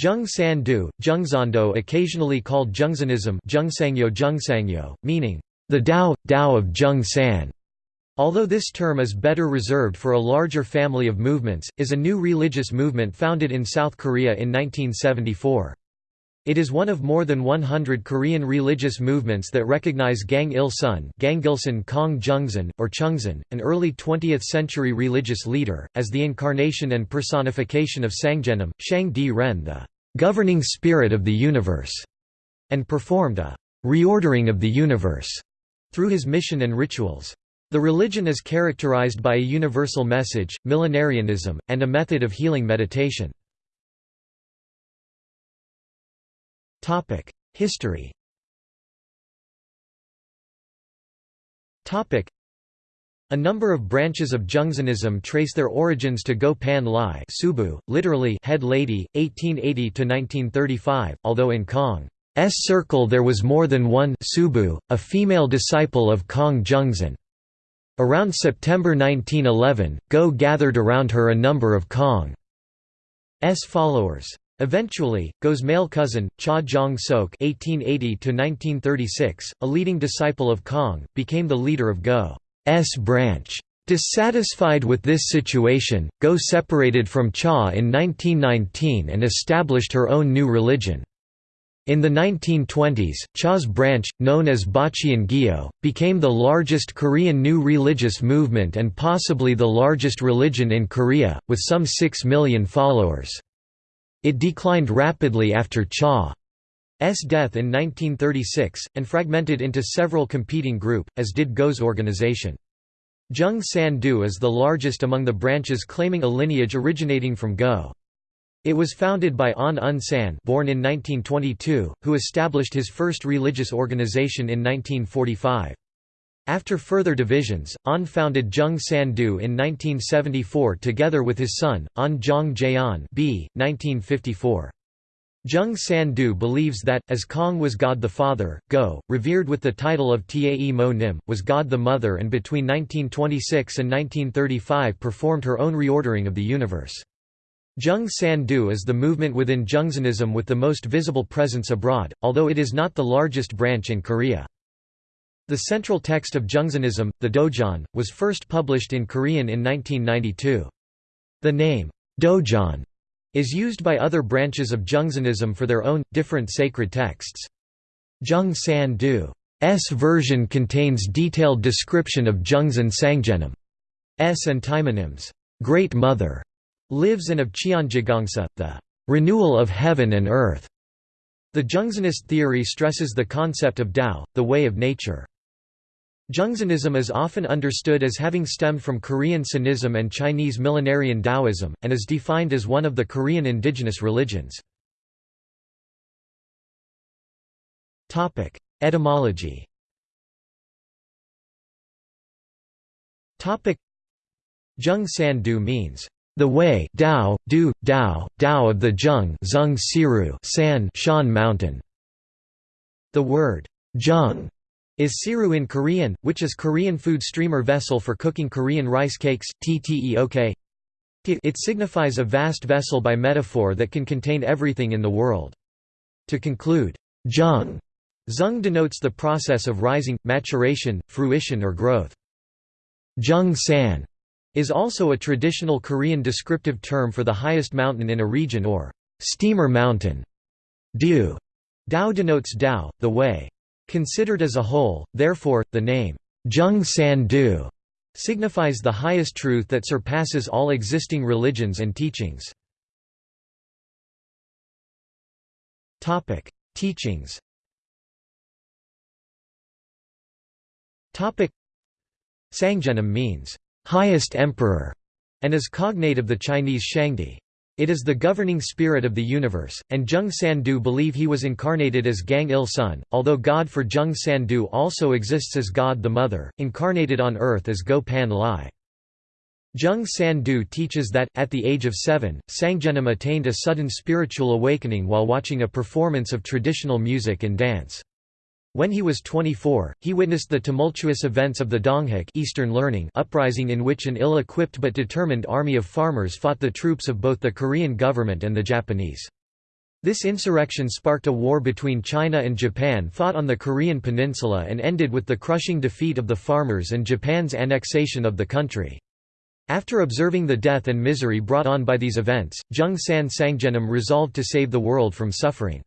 Jung San-do, Jungzando occasionally called Jungsanism Jungsangyo Jungsangyo, meaning, the Tao, Tao of Jung San. Although this term is better reserved for a larger family of movements, is a new religious movement founded in South Korea in 1974. It is one of more than 100 Korean religious movements that recognize Gang Il-sun Gangilsun Kong Jungsan, or Chungsan, an early 20th-century religious leader, as the incarnation and personification of Sangjenim, Shang Di Ren the governing spirit of the universe, and performed a reordering of the universe through his mission and rituals. The religion is characterized by a universal message, millenarianism, and a method of healing meditation. History a number of branches of Jungsanism trace their origins to Go Pan Lai Subu, literally head lady, 1880–1935, although in Kong's circle there was more than one Subu, a female disciple of Kong Jungsan. Around September 1911, Go gathered around her a number of Kong's followers. Eventually, Go's male cousin, Cha Jong-sok (1880–1936), a leading disciple of Kong, became the leader of Go's branch. Dissatisfied with this situation, Go separated from Cha in 1919 and established her own new religion. In the 1920s, Cha's branch, known as Bachian Gyo, became the largest Korean new religious movement and possibly the largest religion in Korea, with some 6 million followers. It declined rapidly after Cha's death in 1936, and fragmented into several competing group, as did Go's organization. Jung San-do is the largest among the branches claiming a lineage originating from Go. It was founded by An Un San born in 1922, who established his first religious organization in 1945. After further divisions, An founded Jung San-do in 1974 together with his son, An Jong Jaeon b. 1954. Jung San-do believes that, as Kong was God the Father, Go, revered with the title of Tae Mo Nim, was God the Mother and between 1926 and 1935 performed her own reordering of the universe. Jung San-do is the movement within Jungsanism with the most visible presence abroad, although it is not the largest branch in Korea. The central text of Jungsanism, the Dojeon, was first published in Korean in 1992. The name, Dojeon, is used by other branches of Jungsanism for their own, different sacred texts. Jung San-do's version contains detailed description of Jungsan Sangjenim's and Taemonim's Great Mother lives and of Cheonjigongsa, the renewal of heaven and earth. The Jungsanist theory stresses the concept of Tao, the way of nature. Jungsanism is often understood as having stemmed from Korean Sinism and Chinese millenarian Taoism, and is defined as one of the Korean indigenous religions. Etymology Jung San Du means, the way Dao, Du, Dao, Dao of the Jung Zung Siru San Shan Mountain. The word, Jung is siru in Korean, which is Korean food streamer vessel for cooking Korean rice cakes, tteok. It signifies a vast vessel by metaphor that can contain everything in the world. To conclude, jung zung denotes the process of rising, maturation, fruition or growth. Jung san is also a traditional Korean descriptive term for the highest mountain in a region or steamer mountain. Dao denotes Dao, the way. Considered as a whole, therefore, the name, Jung San Du, signifies the highest truth that surpasses all existing religions and teachings. Teachings Sangjenim means, highest emperor, and is cognate of the Chinese Shangdi. It is the governing spirit of the universe, and Jung San-do believe he was incarnated as Gang Il-sun, although God for Jung San-do also exists as God the Mother, incarnated on earth as Go Pan Lai. Jung San-do teaches that, at the age of seven, Sangjenim attained a sudden spiritual awakening while watching a performance of traditional music and dance. When he was 24, he witnessed the tumultuous events of the Donghak Eastern Learning uprising in which an ill-equipped but determined army of farmers fought the troops of both the Korean government and the Japanese. This insurrection sparked a war between China and Japan fought on the Korean peninsula and ended with the crushing defeat of the farmers and Japan's annexation of the country. After observing the death and misery brought on by these events, Jung San Sangjenim resolved to save the world from suffering.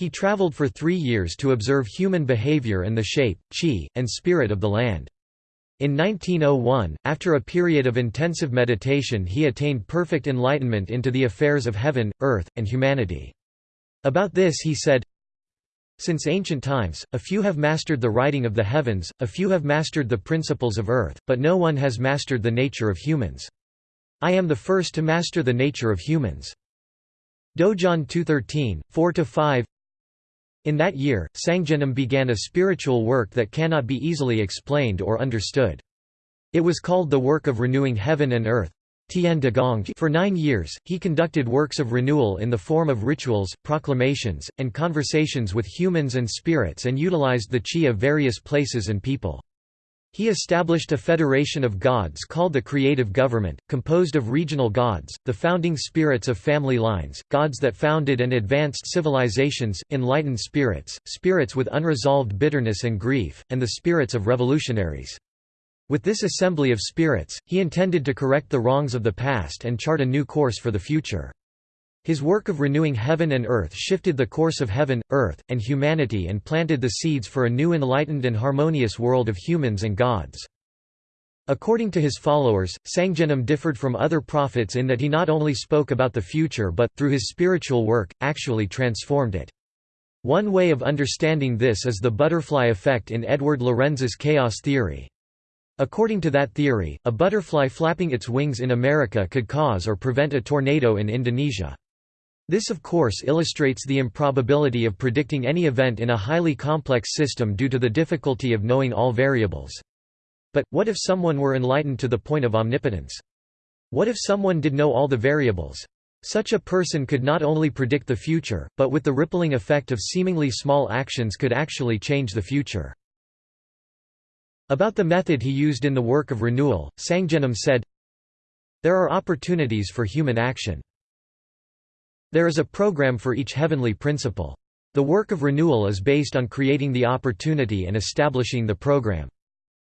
He traveled for three years to observe human behavior and the shape, chi, and spirit of the land. In 1901, after a period of intensive meditation he attained perfect enlightenment into the affairs of heaven, earth, and humanity. About this he said, Since ancient times, a few have mastered the writing of the heavens, a few have mastered the principles of earth, but no one has mastered the nature of humans. I am the first to master the nature of humans. Dojeon 213, 4–5 in that year, Sangjenim began a spiritual work that cannot be easily explained or understood. It was called the work of renewing heaven and earth. For nine years, he conducted works of renewal in the form of rituals, proclamations, and conversations with humans and spirits and utilized the chi of various places and people. He established a federation of gods called the Creative Government, composed of regional gods, the founding spirits of family lines, gods that founded and advanced civilizations, enlightened spirits, spirits with unresolved bitterness and grief, and the spirits of revolutionaries. With this assembly of spirits, he intended to correct the wrongs of the past and chart a new course for the future. His work of renewing heaven and earth shifted the course of heaven, earth, and humanity and planted the seeds for a new enlightened and harmonious world of humans and gods. According to his followers, Sangjenim differed from other prophets in that he not only spoke about the future but, through his spiritual work, actually transformed it. One way of understanding this is the butterfly effect in Edward Lorenz's chaos theory. According to that theory, a butterfly flapping its wings in America could cause or prevent a tornado in Indonesia. This of course illustrates the improbability of predicting any event in a highly complex system due to the difficulty of knowing all variables. But, what if someone were enlightened to the point of omnipotence? What if someone did know all the variables? Such a person could not only predict the future, but with the rippling effect of seemingly small actions could actually change the future. About the method he used in the work of renewal, Sangjenim said, There are opportunities for human action. There is a program for each heavenly principle. The work of renewal is based on creating the opportunity and establishing the program.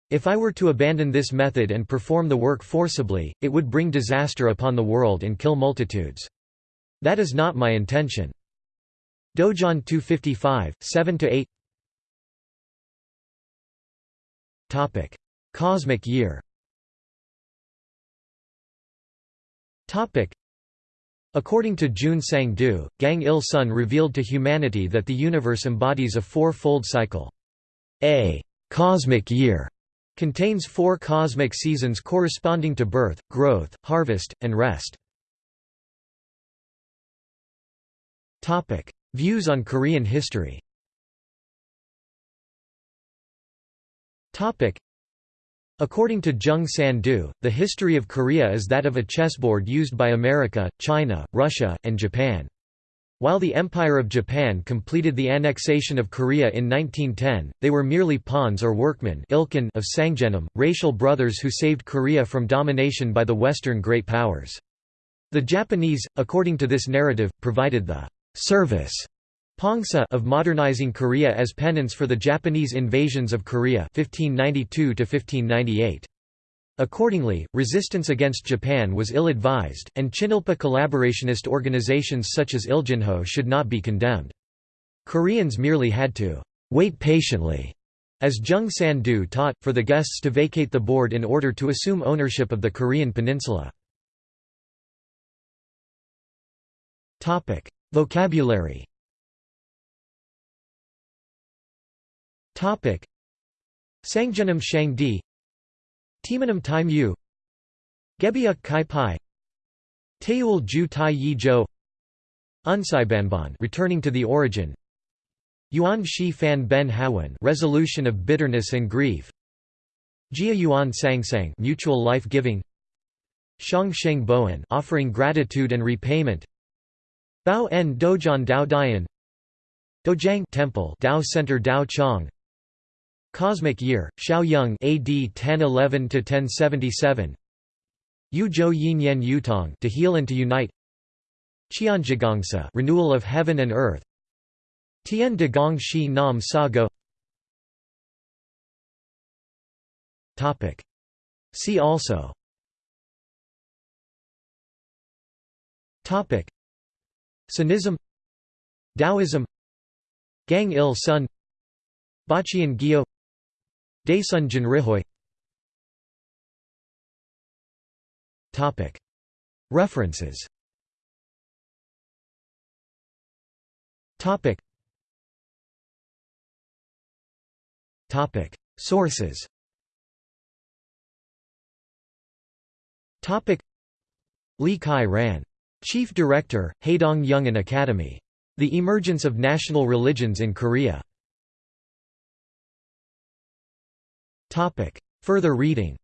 If I were to abandon this method and perform the work forcibly, it would bring disaster upon the world and kill multitudes. That is not my intention. Dojeon 255, 7–8 Topic: Cosmic year According to Jung San-do, Gang Il-sun revealed to humanity that the universe embodies a four-fold cycle. A «cosmic year» contains four cosmic seasons corresponding to birth, growth, harvest, and rest. Views on Korean history According to Jung San-du, the history of Korea is that of a chessboard used by America, China, Russia, and Japan. While the Empire of Japan completed the annexation of Korea in 1910, they were merely pawns or workmen of Sangjenim, racial brothers who saved Korea from domination by the Western great powers. The Japanese, according to this narrative, provided the «service» Pongsa of modernizing Korea as penance for the Japanese invasions of Korea 1592 -1598. Accordingly, resistance against Japan was ill-advised, and Chinilpa collaborationist organizations such as Iljinhoe should not be condemned. Koreans merely had to «wait patiently», as Jung San-do taught, for the guests to vacate the board in order to assume ownership of the Korean peninsula. Vocabulary Sangjenim Shangdi Timanam Tai Mu Gebyuk Kai Pai Taeul Ju Tai Yi Jo Unsaibanban returning to the origin Yuan Shi Fan Ben Hawan resolution of bitterness and grief Jia Yuan Sangsang mutual life giving Shang Sheng Boan offering gratitude and repayment Bao En Dojeon Dao Dian Dojang Temple Dao Center Dao Chong Cosmic Year, Shao Yong AD 1011 to 1077. Yu Zhou Yin Yen Yutong to heal and to unite. Cheonjigongsa renewal of heaven and earth. Tian de Gong Shi Nam Sa Go Topic. See also. Topic. Sinism Taoism. Gang Il Sun. Baqian Gyo Daesun Jinrihoe Topic References Sources Lee Kai Ran. Chief Director, Haedong Yungan Academy. The Emergence of National Religions in Korea. Topic. Further reading.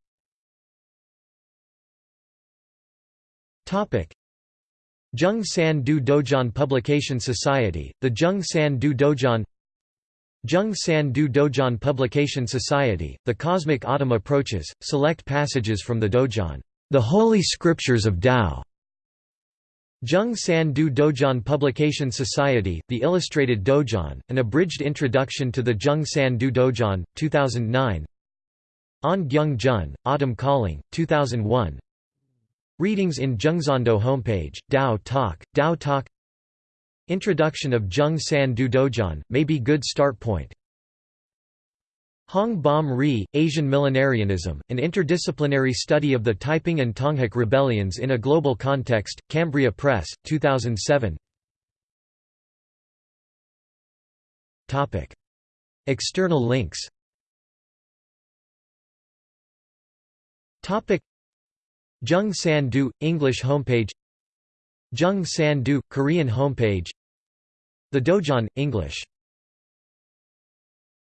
Topic. Jung San Du Dojeon Publication Society, the Jung San Du Dojeon Jung San Du Dojeon Publication Society, The Cosmic Autumn Approaches, select passages from the Dojeon, The Holy Scriptures of Tao. Jung San Du Dojeon Publication Society, The Illustrated Dojeon, An Abridged Introduction to the Jung San Du Dojeon, 2009 On Gyung Jun, Autumn Calling, 2001 Readings in Jungzando homepage, Dao Talk, Dao Talk. Introduction of Jung San Du Dojeon, may be good start point. Hong Beom Rhee, Asian Millenarianism, an interdisciplinary study of the Taiping and Tonghak rebellions in a global context, Cambria Press, 2007 External links Jung San Du, English homepage. Jung San Du, Korean homepage. The Dojeon, English